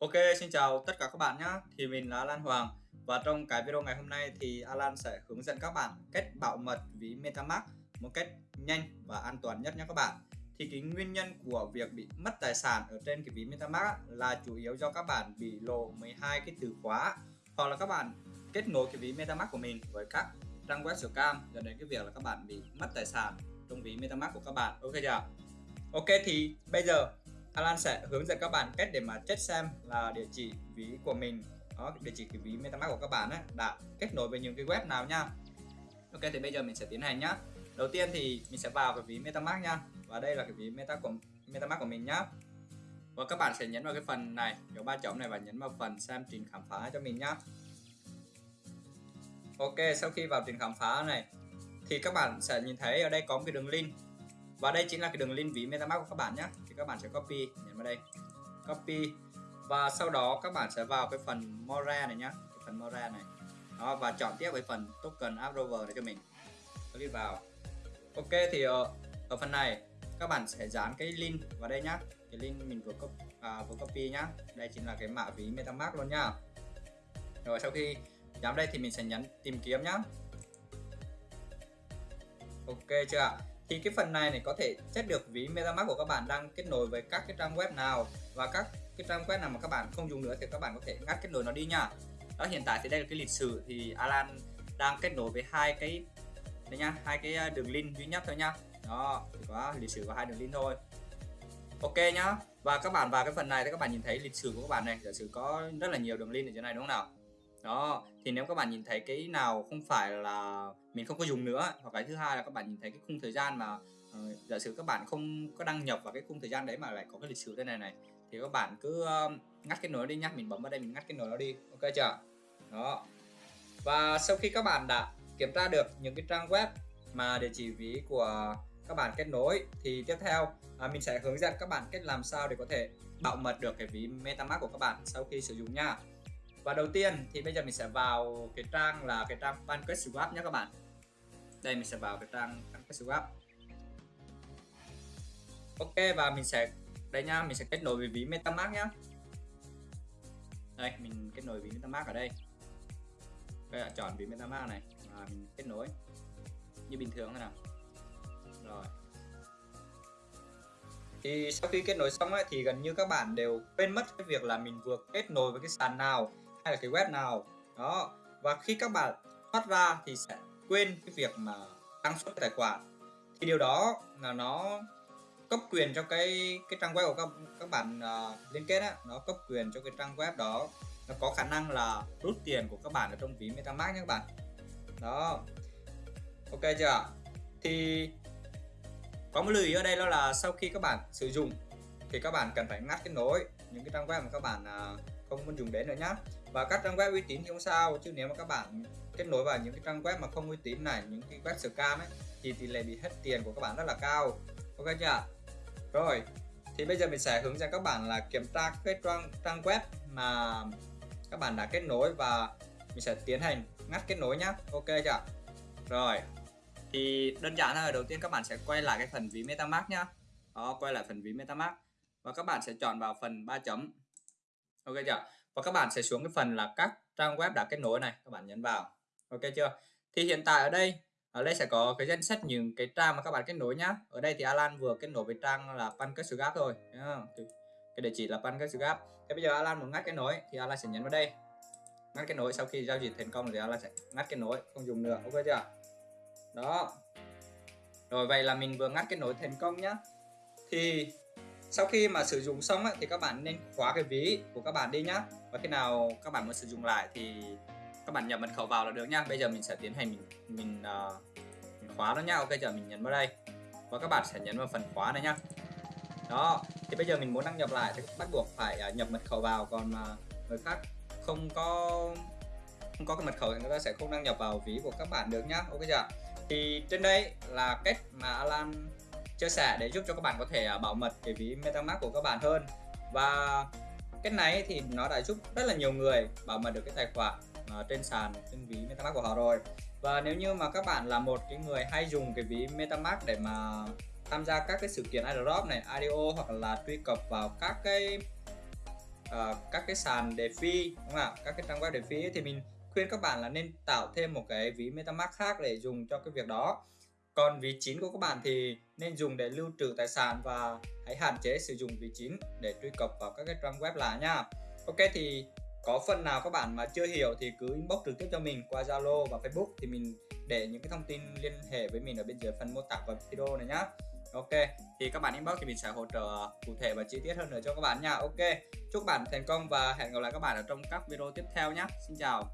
Ok, xin chào tất cả các bạn nhé. Thì mình là Alan Hoàng và trong cái video ngày hôm nay thì Alan sẽ hướng dẫn các bạn cách bảo mật ví MetaMask một cách nhanh và an toàn nhất nhé các bạn. Thì cái nguyên nhân của việc bị mất tài sản ở trên cái ví MetaMask là chủ yếu do các bạn bị lộ 12 cái từ khóa hoặc là các bạn kết nối cái ví MetaMask của mình với các trang web scam dẫn đến cái việc là các bạn bị mất tài sản trong ví MetaMask của các bạn. Ok chưa? Ok thì bây giờ Alan sẽ hướng dẫn các bạn cách để mà check xem là địa chỉ ví của mình đó địa chỉ cái ví MetaMask của các bạn ấy, đã kết nối với những cái web nào nha. Ok thì bây giờ mình sẽ tiến hành nhá. Đầu tiên thì mình sẽ vào cái ví MetaMask nha. Và đây là cái ví Meta của MetaMask của mình nhá. Và các bạn sẽ nhấn vào cái phần này dấu ba chấm này và nhấn vào phần xem trình khám phá cho mình nhá. Ok sau khi vào trình khám phá này thì các bạn sẽ nhìn thấy ở đây có một cái đường link và đây chính là cái đường link ví MetaMask của các bạn nhé. Thì các bạn sẽ copy nhấn vào đây. Copy. Và sau đó các bạn sẽ vào cái phần Mora này nhá cái phần Mora này. Đó và chọn tiếp cái phần token Approver để cho mình. Click vào. Ok thì ở, ở phần này các bạn sẽ dán cái link vào đây nhá. Cái link mình vừa copy, à, vừa copy nhá. Đây chính là cái mã ví MetaMask luôn nhá. Rồi sau khi dán đây thì mình sẽ nhấn tìm kiếm nhá. Ok chưa ạ? Thì cái phần này này có thể xét được ví MetaMask của các bạn đang kết nối với các cái trang web nào và các cái trang web nào mà các bạn không dùng nữa thì các bạn có thể ngắt kết nối nó đi nha. Đó, hiện tại thì đây là cái lịch sử thì Alan đang kết nối với hai cái, đây nha, hai cái ờ, đường link duy nhất thôi nha. Đó, chỉ có lịch sử và hai đường link thôi. Ok nhá. Và các bạn vào cái phần này thì các bạn nhìn thấy lịch sử của các bạn này. Giả sử có rất là nhiều đường link ở trên này đúng không nào? Đó thì nếu các bạn nhìn thấy cái nào không phải là mình không có dùng nữa hoặc cái thứ hai là các bạn nhìn thấy cái khung thời gian mà uh, giả sử các bạn không có đăng nhập vào cái khung thời gian đấy mà lại có cái lịch sử thế này này thì các bạn cứ uh, ngắt cái nối đi nhá mình bấm vào đây mình ngắt cái nối nó đi ok chưa? Đó. Và sau khi các bạn đã kiểm tra được những cái trang web mà địa chỉ ví của các bạn kết nối thì tiếp theo à, mình sẽ hướng dẫn các bạn cách làm sao để có thể bảo mật được cái ví MetaMask của các bạn sau khi sử dụng nha và đầu tiên thì bây giờ mình sẽ vào cái trang là cái trang Pancake Swap nhé các bạn. Đây mình sẽ vào cái trang Pancake Swap. Ok và mình sẽ đây nha mình sẽ kết nối với ví MetaMask nhá. Đây mình kết nối ví MetaMask ở đây. Đây là chọn ví MetaMask này và mình kết nối. Như bình thường thế nào. Rồi. Thì sau khi kết nối xong ấy, thì gần như các bạn đều quên mất cái việc là mình vừa kết nối với cái sàn nào hay là cái web nào. Đó. Và khi các bạn thoát ra thì sẽ quên cái việc mà đăng xuất tài khoản. Thì điều đó là nó cấp quyền cho cái cái trang web của các các bạn uh, liên kết á. Nó cấp quyền cho cái trang web đó. Nó có khả năng là rút tiền của các bạn ở trong ví MetaMask nhé các bạn. Đó. Ok chưa thì có một lưu ý ở đây đó là sau khi các bạn sử dụng thì các bạn cần phải ngắt kết nối những cái trang web mà các bạn uh, không muốn dùng đến nữa nhá và các trang web uy tín thì không sao, chứ nếu mà các bạn kết nối vào những cái trang web mà không uy tín này, những cái web scam ấy, thì tỷ lệ bị hết tiền của các bạn rất là cao. Ok chưa? Rồi, thì bây giờ mình sẽ hướng dẫn các bạn là kiểm tra cái trang trang web mà các bạn đã kết nối và mình sẽ tiến hành ngắt kết nối nhá. Ok chưa? Rồi, thì đơn giản là đầu tiên các bạn sẽ quay lại cái phần ví metamask nhá. Đó, quay lại phần ví metamask. Và các bạn sẽ chọn vào phần ba chấm. Ok chưa? Và các bạn sẽ xuống cái phần là các trang web đã kết nối này, các bạn nhấn vào. Ok chưa? Thì hiện tại ở đây ở đây sẽ có cái danh sách những cái trang mà các bạn kết nối nhá. Ở đây thì Alan vừa kết nối với trang là Pancasugap thôi cái địa chỉ là Pancasugap thế bây giờ Alan muốn ngắt kết nối thì Alan sẽ nhấn vào đây. Ngắt kết nối sau khi giao dịch thành công thì Alan sẽ ngắt kết nối, không dùng nữa. Ok chưa? Đó. Rồi, vậy là mình vừa ngắt kết nối thành công nhá. Thì sau khi mà sử dụng xong á, thì các bạn nên khóa cái ví của các bạn đi nhá. Và khi nào các bạn muốn sử dụng lại thì các bạn nhập mật khẩu vào là được nhá. Bây giờ mình sẽ tiến hành mình mình, uh, mình khóa nó nhá. Ok giờ mình nhấn vào đây. Và các bạn sẽ nhấn vào phần khóa này nhá. Đó thì bây giờ mình muốn đăng nhập lại thì bắt buộc phải uh, nhập mật khẩu vào. Còn mà người khác không có không có cái mật khẩu thì người ta sẽ không đăng nhập vào ví của các bạn được nhá. Ok chưa thì trên đây là cách mà Alan chia sẻ để giúp cho các bạn có thể à, bảo mật cái ví MetaMask của các bạn hơn. Và cái này thì nó đã giúp rất là nhiều người bảo mật được cái tài khoản à, trên sàn trên ví MetaMask của họ rồi. Và nếu như mà các bạn là một cái người hay dùng cái ví MetaMask để mà tham gia các cái sự kiện airdrop này IDO hoặc là truy cập vào các cái uh, các cái sàn DeFi đúng không ạ? Các cái trang web DeFi thì mình khuyên các bạn là nên tạo thêm một cái ví MetaMask khác để dùng cho cái việc đó còn ví chín của các bạn thì nên dùng để lưu trữ tài sản và hãy hạn chế sử dụng ví chín để truy cập vào các cái trang web lạ nha. Ok, thì có phần nào các bạn mà chưa hiểu thì cứ inbox trực tiếp cho mình qua Zalo và Facebook thì mình để những cái thông tin liên hệ với mình ở bên dưới phần mô tả của video này nhá. Ok, thì các bạn inbox thì mình sẽ hỗ trợ cụ thể và chi tiết hơn nữa cho các bạn nha. Ok, chúc bạn thành công và hẹn gặp lại các bạn ở trong các video tiếp theo nhé Xin chào.